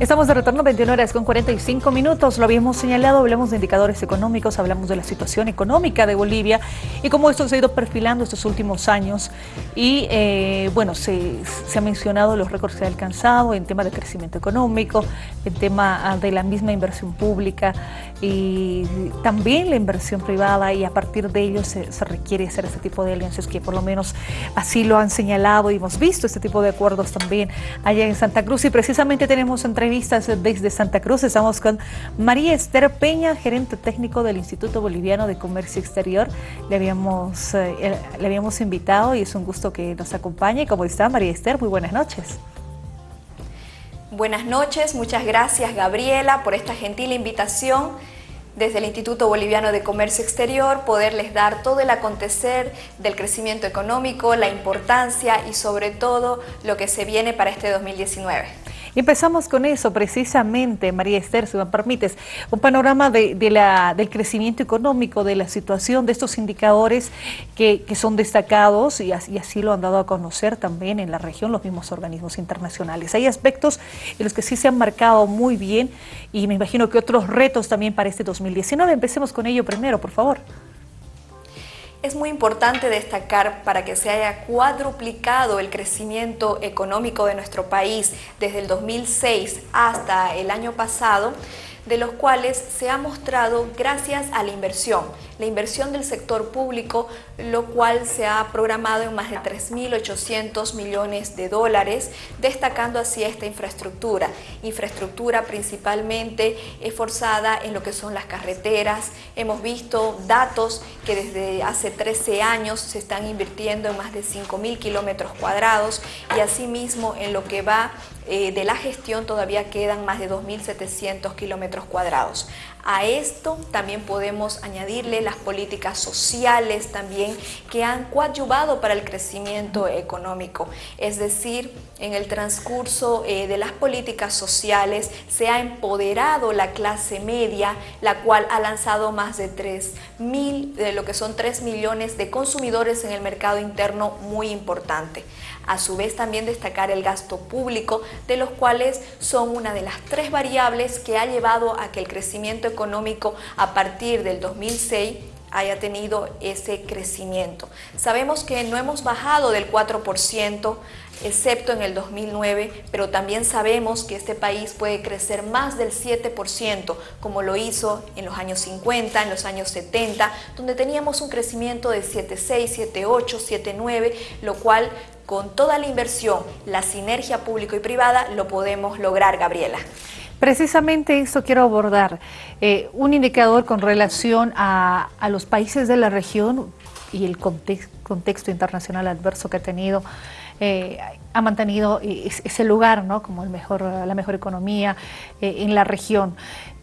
Estamos de retorno 21 horas con 45 minutos. Lo habíamos señalado, hablamos de indicadores económicos, hablamos de la situación económica de Bolivia y cómo esto se ha ido perfilando estos últimos años. Y eh, bueno, se, ha mencionado los récords que ha alcanzado en tema de crecimiento económico, en tema ah, de la misma inversión pública y también la inversión privada y a partir de ello se, se requiere hacer este tipo de alianzas que por lo menos así lo han señalado y hemos visto este tipo de acuerdos también allá en Santa Cruz y precisamente tenemos entre vistas desde Santa Cruz. Estamos con María Esther Peña, gerente técnico del Instituto Boliviano de Comercio Exterior. Le habíamos, eh, le habíamos invitado y es un gusto que nos acompañe. ¿Cómo está María Esther? Muy buenas noches. Buenas noches, muchas gracias Gabriela por esta gentil invitación desde el Instituto Boliviano de Comercio Exterior, poderles dar todo el acontecer del crecimiento económico, la importancia y sobre todo lo que se viene para este 2019. Empezamos con eso precisamente, María Esther, si me permites, un panorama de, la, del crecimiento económico, de la situación de estos indicadores que, son destacados y así, lo han dado a conocer también en la región los mismos organismos internacionales. Hay aspectos en los que sí se han marcado muy bien y me imagino que otros retos también para este 2019. Empecemos con ello primero, por favor. Es muy importante destacar para que se haya cuadruplicado el crecimiento económico de nuestro país desde el 2006 hasta el año pasado, de los cuales se ha mostrado gracias a la inversión, la inversión del sector público, lo cual se ha programado en más de 3.800 millones de dólares, destacando así esta infraestructura. Infraestructura principalmente esforzada en lo que son las carreteras. Hemos visto datos que desde hace 13 años se están invirtiendo en más de 5.000 kilómetros cuadrados y asimismo en lo que va eh, de la gestión todavía quedan más de 2.700 kilómetros cuadrados. A esto también podemos añadirle las políticas sociales también que han coadyuvado para el crecimiento económico. Es decir, en el transcurso eh, de las políticas sociales se ha empoderado la clase media, la cual ha lanzado más de 3 mil, de lo que son 3 millones de consumidores en el mercado interno muy importante. A su vez también destacar el gasto público, de los cuales son una de las tres variables que ha llevado a que el crecimiento económico a partir del 2006 haya tenido ese crecimiento. Sabemos que no hemos bajado del 4%, excepto en el 2009, pero también sabemos que este país puede crecer más del 7%, como lo hizo en los años 50, en los años 70, donde teníamos un crecimiento de 7,6, 7,8, 7,9, lo cual con toda la inversión, la sinergia público y privada, lo podemos lograr, Gabriela. Precisamente eso quiero abordar, eh, un indicador con relación a, los países de la región y el contexto internacional adverso que ha tenido, eh, ha mantenido ese lugar ¿no? como la mejor economía eh, en la región.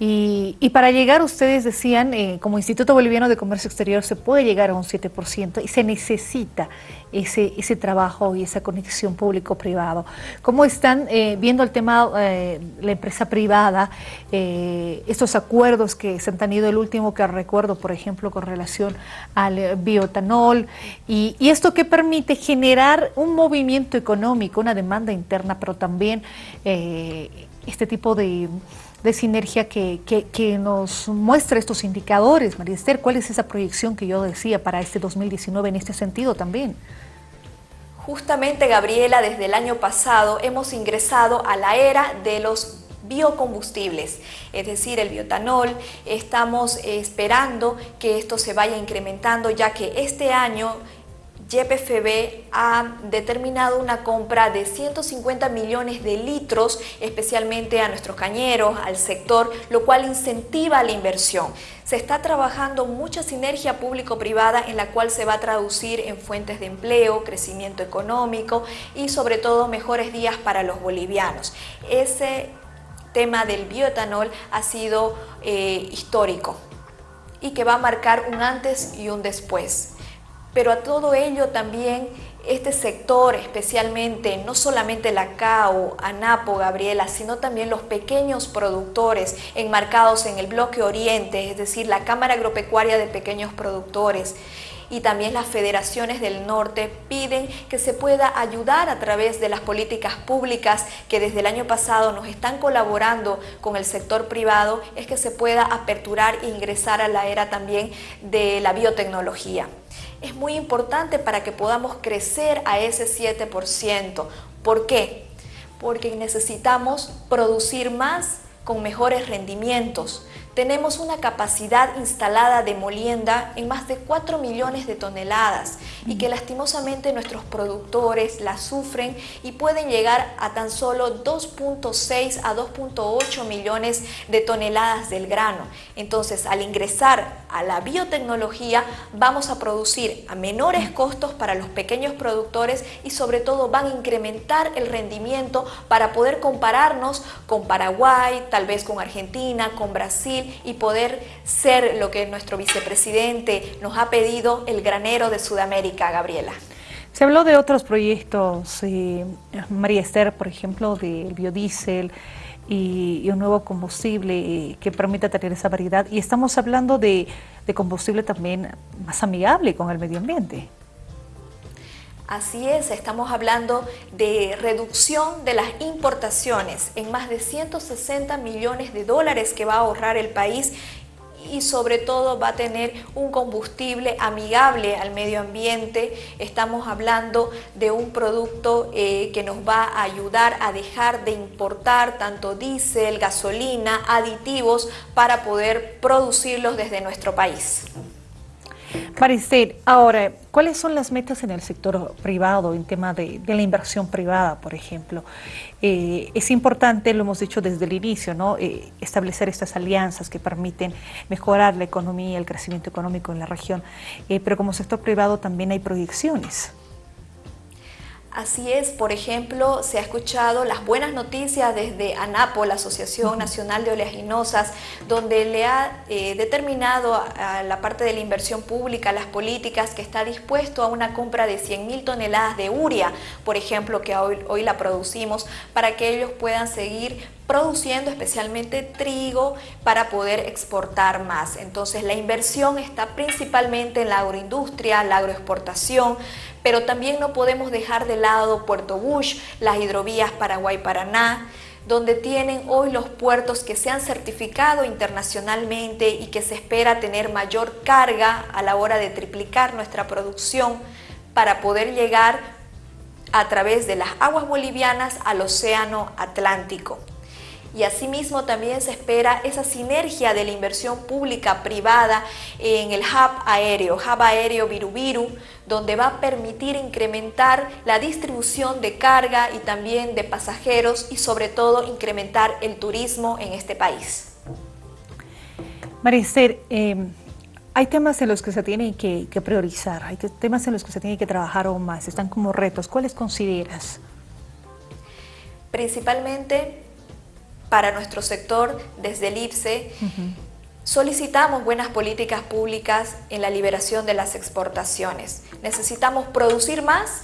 Y, para llegar, ustedes decían, eh, como Instituto Boliviano de Comercio Exterior se puede llegar a un 7% y se necesita ese, ese trabajo y esa conexión público-privado. ¿Cómo están eh, viendo el tema, eh, la empresa privada, estos acuerdos que se han tenido, el último que recuerdo, por ejemplo, con relación al biotanol, y, y esto que permite generar un movimiento económico, una demanda interna, pero también este tipo de de sinergia que, nos muestra estos indicadores, María Esther. ¿Cuál es esa proyección que yo decía para este 2019 en este sentido también? Justamente, Gabriela, desde el año pasado hemos ingresado a la era de los biocombustibles, es decir, el biotanol. Estamos esperando que esto se vaya incrementando ya que este año YPFB ha determinado una compra de 150 millones de litros, especialmente a nuestros cañeros, al sector, lo cual incentiva la inversión. Se está trabajando mucha sinergia público-privada en la cual se va a traducir en fuentes de empleo, crecimiento económico y sobre todo mejores días para los bolivianos. Ese tema del bioetanol ha sido eh, histórico y que va a marcar un antes y un después. Pero a todo ello también este sector, especialmente no solamente la CAO, ANAPO, Gabriela, sino también los pequeños productores enmarcados en el bloque Oriente, es decir, la Cámara Agropecuaria de Pequeños Productores, y también las federaciones del norte piden que se pueda ayudar a través de las políticas públicas que desde el año pasado nos están colaborando con el sector privado, es que se pueda aperturar e ingresar a la era también de la biotecnología. Es muy importante para que podamos crecer a ese 7%. ¿Por qué? Porque necesitamos producir más con mejores rendimientos. Tenemos una capacidad instalada de molienda en más de 4 millones de toneladas y que lastimosamente nuestros productores la sufren y pueden llegar a tan solo 2.6 a 2.8 millones de toneladas del grano. Entonces, al ingresar a la biotecnología, vamos a producir a menores costos para los pequeños productores y sobre todo van a incrementar el rendimiento para poder compararnos con Paraguay, tal vez con Argentina, con Brasil y poder ser lo que nuestro vicepresidente nos ha pedido, el granero de Sudamérica, Gabriela. Se habló de otros proyectos, eh, María Esther, por ejemplo, del biodiesel y, un nuevo combustible eh, que permita tener esa variedad. Y estamos hablando de, de combustible también más amigable con el medio ambiente. Así es, estamos hablando de reducción de las importaciones en más de 160 millones de dólares que va a ahorrar el país y sobre todo va a tener un combustible amigable al medio ambiente. Estamos hablando de un producto eh, que nos va a ayudar a dejar de importar tanto diésel, gasolina, aditivos para poder producirlos desde nuestro país. Maricel, ahora, ¿cuáles son las metas en el sector privado en tema de, la inversión privada, por ejemplo? Eh, es importante, lo hemos dicho desde el inicio, ¿no? Eh, establecer estas alianzas que permiten mejorar la economía, el crecimiento económico en la región, eh, pero como sector privado también hay proyecciones. Así es, por ejemplo, se ha escuchado las buenas noticias desde ANAPO, la Asociación Nacional de Oleaginosas, donde le ha eh, determinado a la parte de la inversión pública, las políticas, que está dispuesto a una compra de 100 mil toneladas de uria, por ejemplo, que hoy, hoy la producimos, para que ellos puedan seguir produciendo especialmente trigo para poder exportar más. Entonces la inversión está principalmente en la agroindustria, la agroexportación, pero también no podemos dejar de lado Puerto Bush, las hidrovías Paraguay-Paraná, donde tienen hoy los puertos que se han certificado internacionalmente y que se espera tener mayor carga a la hora de triplicar nuestra producción para poder llegar a través de las aguas bolivianas al océano Atlántico y asimismo también se espera esa sinergia de la inversión pública privada en el hub aéreo, hub aéreo Virubiru, donde va a permitir incrementar la distribución de carga y también de pasajeros y sobre todo incrementar el turismo en este país. Marister, em, hay temas en los que se tiene que, que, priorizar, hay temas en los que se tiene que trabajar aún más, están como retos. ¿Cuáles consideras? Principalmente para nuestro sector desde el IPSE. Solicitamos buenas políticas públicas en la liberación de las exportaciones. Necesitamos producir más,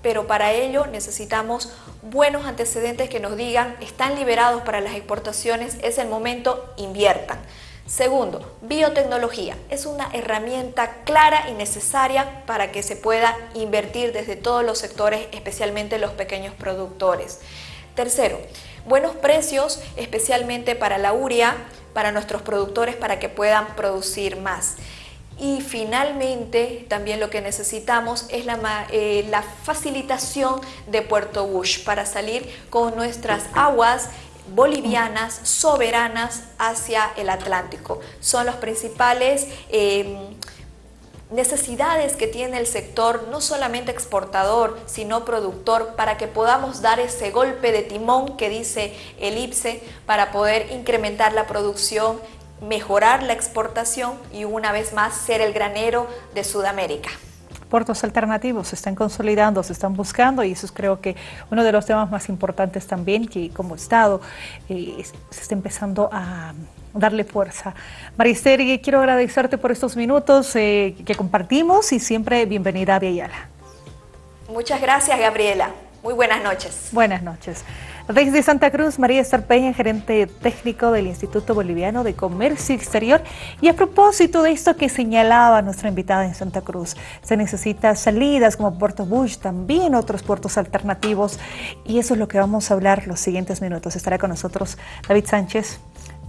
pero para ello necesitamos buenos antecedentes que nos digan están liberados para las exportaciones, es el momento, inviertan. Segundo, biotecnología. Es una herramienta clara y necesaria para que se pueda invertir desde todos los sectores, especialmente los pequeños productores. Tercero, buenos precios, especialmente para la uria, para nuestros productores para que puedan producir más. Y finalmente, también lo que necesitamos es la, eh, facilitación de Puerto Bush para salir con nuestras aguas bolivianas soberanas hacia el Atlántico. Son los principales eh, necesidades que tiene el sector, no solamente exportador, sino productor, para que podamos dar ese golpe de timón que dice el IPSE para poder incrementar la producción, mejorar la exportación y una vez más ser el granero de Sudamérica. Puertos alternativos se están consolidando, se están buscando y eso es creo que uno de los temas más importantes también que como Estado eh, se está empezando a darle fuerza. Maristeri, quiero agradecerte por estos minutos eh, que compartimos y siempre bienvenida a Ayala. Muchas gracias, Gabriela. Muy buenas noches. Buenas noches. Desde Santa Cruz, María Estar Peña, gerente técnico del Instituto Boliviano de Comercio Exterior. Y a propósito de esto que señalaba nuestra invitada en Santa Cruz, se necesitan salidas como Puerto Bush, también otros puertos alternativos. Y eso es lo que vamos a hablar los siguientes minutos. Estará con nosotros David Sánchez,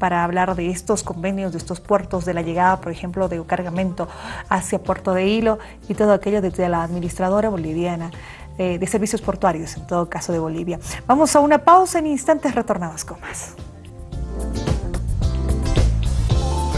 para hablar de estos convenios, de estos puertos, de la llegada, por ejemplo, de cargamento hacia Puerto de Hilo y todo aquello desde la administradora boliviana eh, de servicios portuarios, en todo caso de Bolivia. Vamos a una pausa, en instantes retornamos con más.